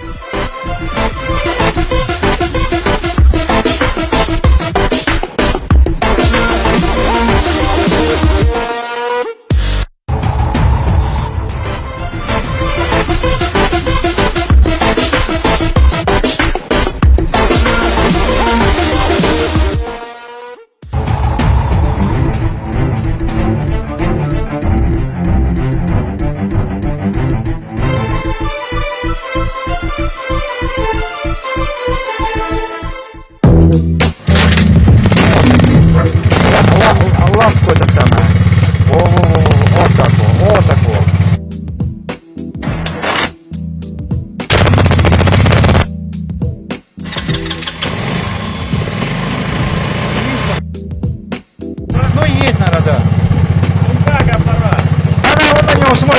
Bye.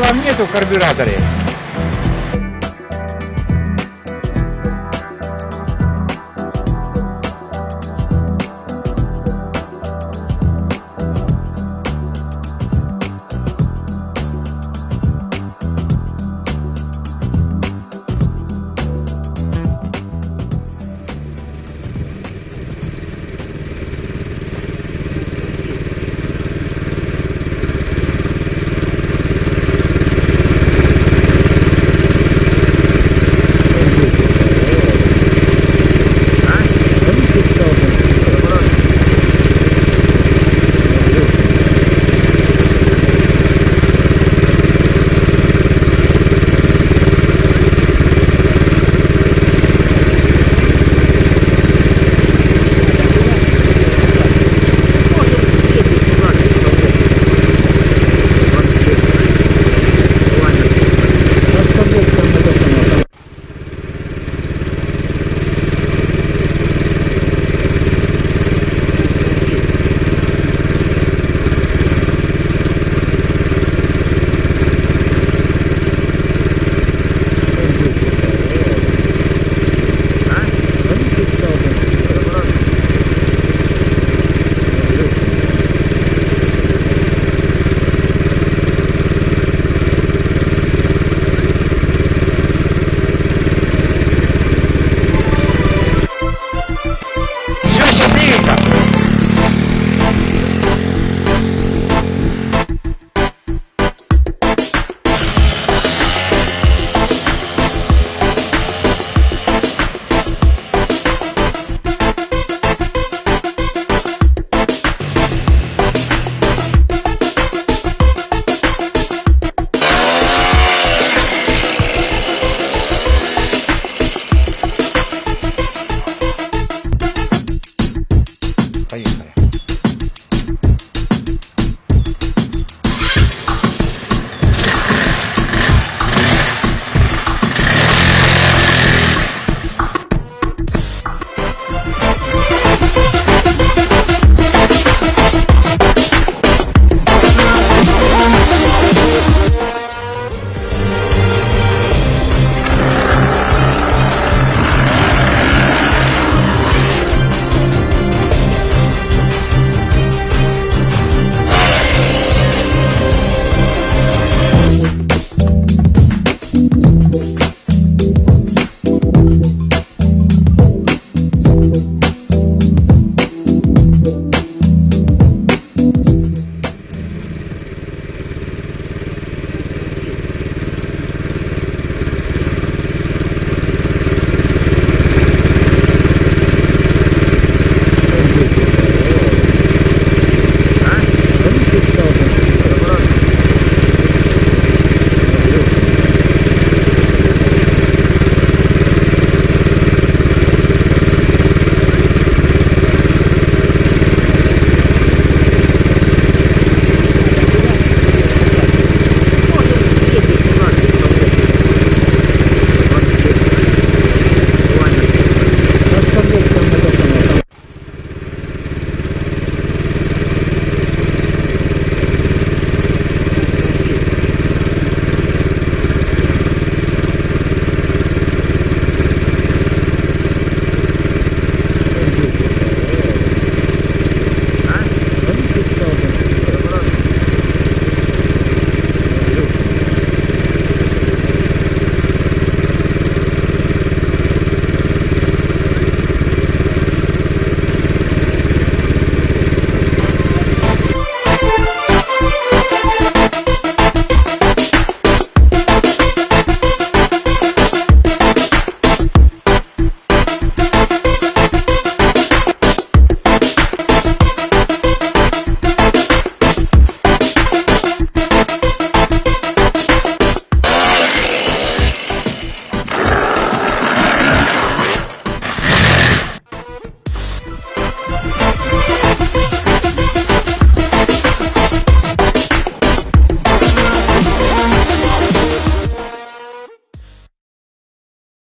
Вам нету в карбюраторе.